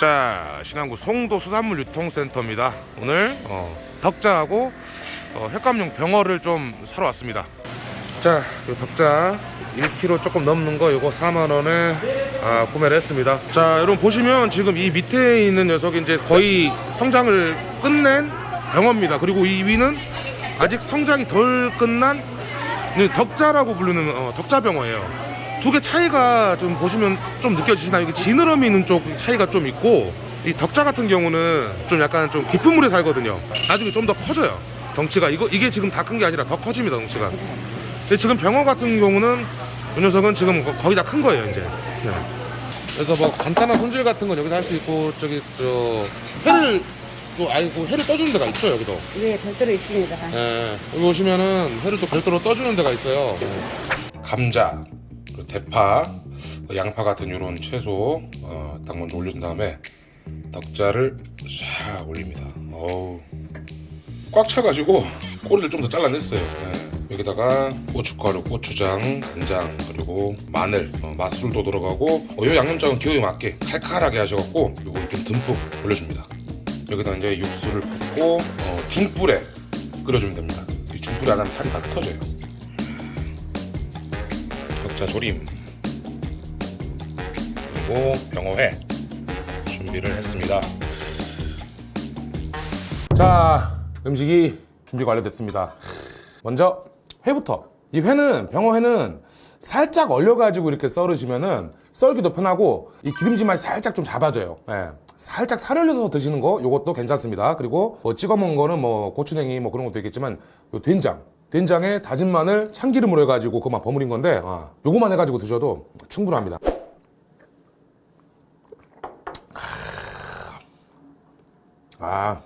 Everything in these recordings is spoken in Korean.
자 신안구 송도 수산물 유통센터입니다. 오늘 어, 덕자하고 어, 횟감용 병어를 좀 사러 왔습니다. 자 덕자 1kg 조금 넘는 거 이거 4만원에 아, 구매를 했습니다. 자 여러분 보시면 지금 이 밑에 있는 녀석이 이제 거의 성장을 끝낸 병어입니다. 그리고 이 위는 아직 성장이 덜 끝난 덕자라고 부르는 어, 덕자병어예요. 두 개 차이가 좀 보시면 좀 느껴지시나요? 이게 지느러미 있는 쪽 차이가 좀 있고 이 덕자 같은 경우는 좀 약간 좀 깊은 물에 살거든요. 나중에 좀 더 커져요. 덩치가 이거 이게 지금 다 큰 게 아니라 더 커집니다. 덩치가. 근데 지금 병어 같은 경우는 이 녀석은 지금 거- 거의 다 큰 거예요 이제. 네. 그래서 뭐 간단한 손질 같은 건 여기서 할 수 있고 저기 저 회를 또 아이고 회를 떠주는 데가 있죠 여기도. 네, 별도로 있습니다. 예, 여기 오시면은 회를 또 별도로 떠주는 데가 있어요. 감자, 그리고 대파, 양파 같은 이런 채소 어, 딱 먼저 올려준 다음에 덕자를 샥 올립니다. 어우, 꽉 차가지고 꼬리를 좀 더 잘라냈어요. 예. 여기다가 고춧가루, 고추장, 간장 그리고 마늘, 어, 맛술도 들어가고 어, 요 양념장은 기호에 맞게 칼칼하게 하셔갖고 요걸 좀 듬뿍 올려줍니다. 여기다 이제 육수를 붓고 어, 중불에 끓여주면 됩니다. 이 중불에 안 하면 살이 다 흩어져요. 격자 조림 그리고 병어회 준비를 했습니다. 자 음식이 준비 완료됐습니다. 먼저 회부터 이 회는 병어회는 살짝 얼려가지고 이렇게 썰으시면은 썰기도 편하고 이 맛이 살짝 좀 잡아져요. 예. 살짝 살 올려서 드시는 거 요것도 괜찮습니다. 그리고 뭐 찍어 먹은 거는 뭐 고추냉이 뭐 그런 것도 있겠지만 요 된장 된장에 다진 마늘 참기름으로 해가지고 그만 버무린 건데 아, 요거만 해가지고 드셔도 충분합니다. 아아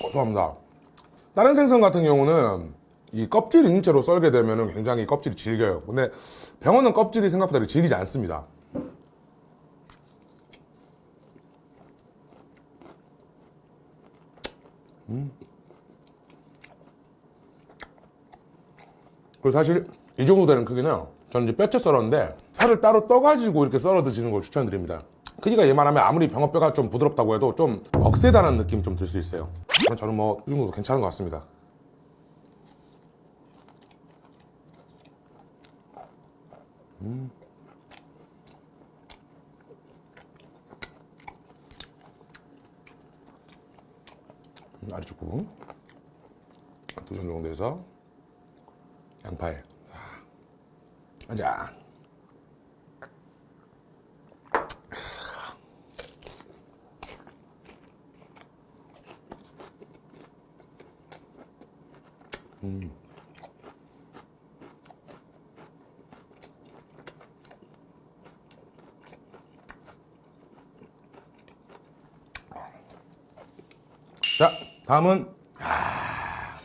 고소합니다. 다른 생선 같은 경우는 이 껍질 채로 썰게 되면 굉장히 껍질이 질겨요. 근데 병어는 껍질이 생각보다 질기지 않습니다. 음. 그리고 사실 이 정도 되는 크기는 저는 이제 뼈째 썰었는데 살을 따로 떠가지고 이렇게 썰어 드시는 걸 추천드립니다. 크기가 얘만하면 아무리 병어뼈가 좀 부드럽다고 해도 좀 억세다는 느낌 좀 들 수 있어요. 저는 뭐 이 정도도 괜찮은 것 같습니다. 음, 아래쪽 부분 두점 정도 해서. 양파에. 자, 자. 자, 다음은 아,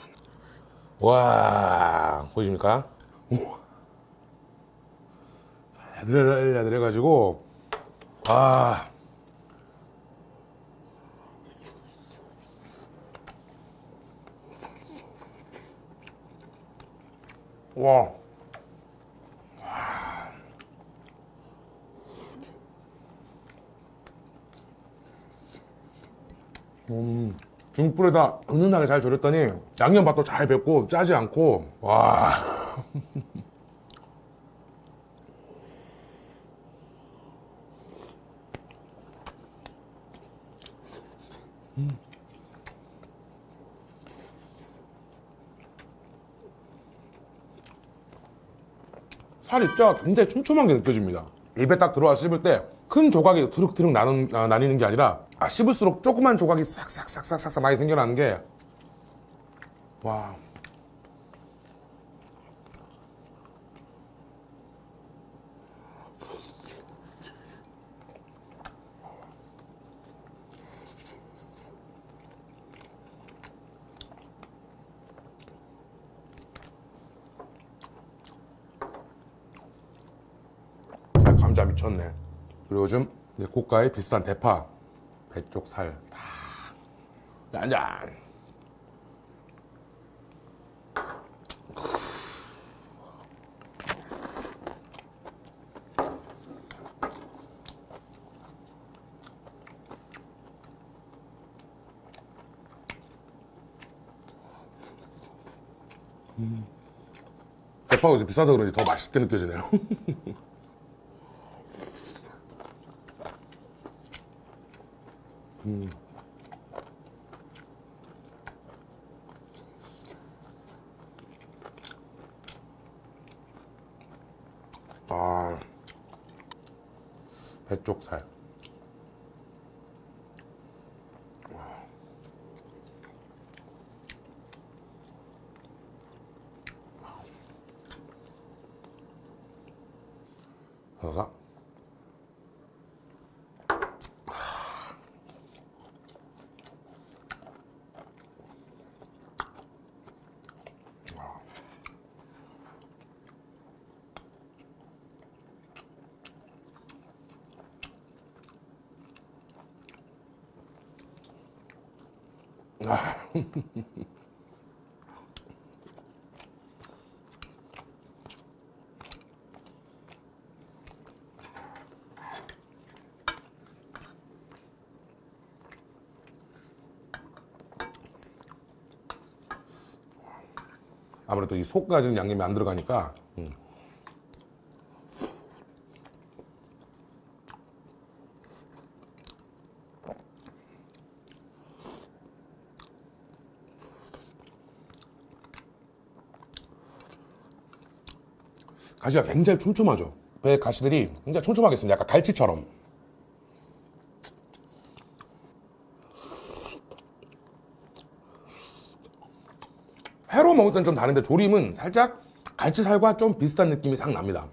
와 보이십니까? 우와. 야들야들 해가지고 아 와. 음, 중불에다 은은하게 잘 절였더니 양념밥도 잘 뱄고 짜지 않고 와살 입자가 굉장히 촘촘하게 느껴집니다. 입에 딱 들어와 씹을 때 큰 조각이 두룩두룩 나는, 아, 나뉘는 게 아니라 아, 씹을수록 조그만 조각이 싹싹싹싹싹 많이 생겨나는 게 와. 아, 감자 미쳤네. 그리고 요즘 고가의 비싼 대파, 배 쪽 살 다. 짠짠. 대파가 이제 비싸서 그런지 더 맛있게 느껴지네요. 아, 배쪽살. 사사. 아무래도 이 속까지는 양념이 안 들어가니까 음. 가시가 굉장히 촘촘하죠. 배 가시들이 굉장히 촘촘하게 있습니다. 약간 갈치처럼. 회로 먹을 땐좀 다른데 조림은 살짝 갈치살과 좀 비슷한 느낌이 싹 납니다.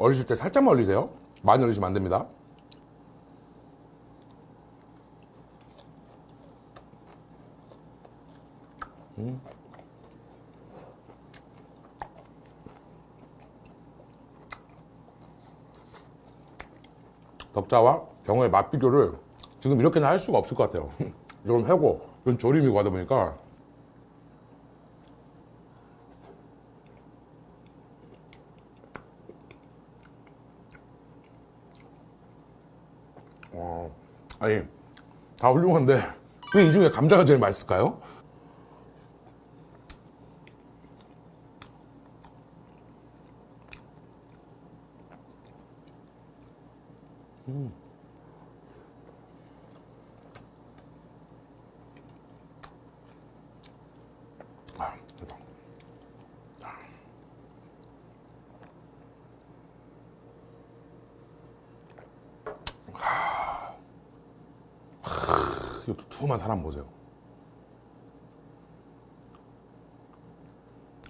얼리실 때 살짝만 얼리세요. 많이 얼리시면 안 됩니다. 음. 덕자와 경어의 맛 비교를 지금 이렇게는 할 수가 없을 것 같아요. 이건 회고, 이건 조림이고 하다 보니까 어, 아니 다 훌륭한데 왜 이 중에 감자가 제일 맛있을까요? 음. 이 두툼한 사람 보세요.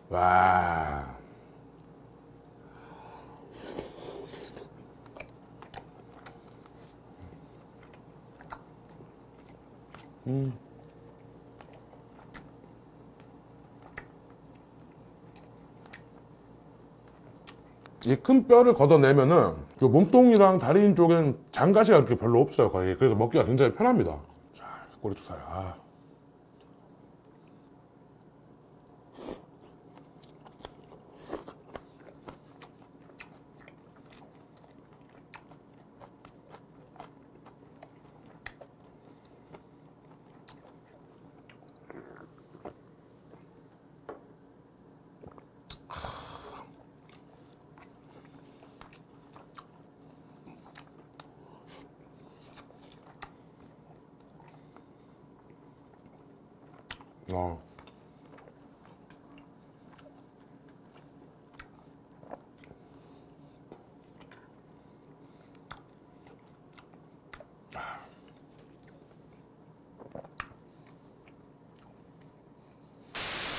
와. 이큰 뼈를 걷어내면은 그 몸통이랑 다리 쪽엔 장가시가 이렇게 별로 없어요 거의 그래서 먹기가 굉장히 편합니다 자 꼬리투살 어.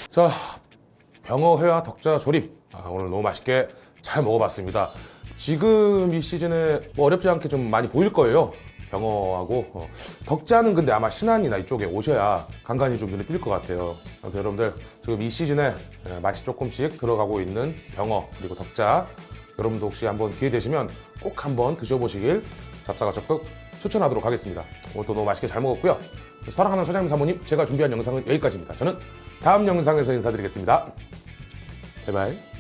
자, 병어회와 덕자 조림. 아, 오늘 너무 맛있게 잘 먹어봤습니다. 지금 이 시즌에 뭐 어렵지 않게 좀 많이 보일 거예요. 병어하고 어, 덕자는 근데 아마 신안이나 이쪽에 오셔야 간간히 좀 눈에 띌 것 같아요. 아무튼 여러분들 지금 이 시즌에 예, 맛이 조금씩 들어가고 있는 병어 그리고 덕자 여러분도 혹시 한번 기회 되시면 꼭 한번 드셔보시길 잡사가 적극 추천하도록 하겠습니다. 오늘도 너무 맛있게 잘 먹었고요. 사랑하는 사장님 사모님 제가 준비한 영상은 여기까지입니다. 저는 다음 영상에서 인사드리겠습니다. 바이바이.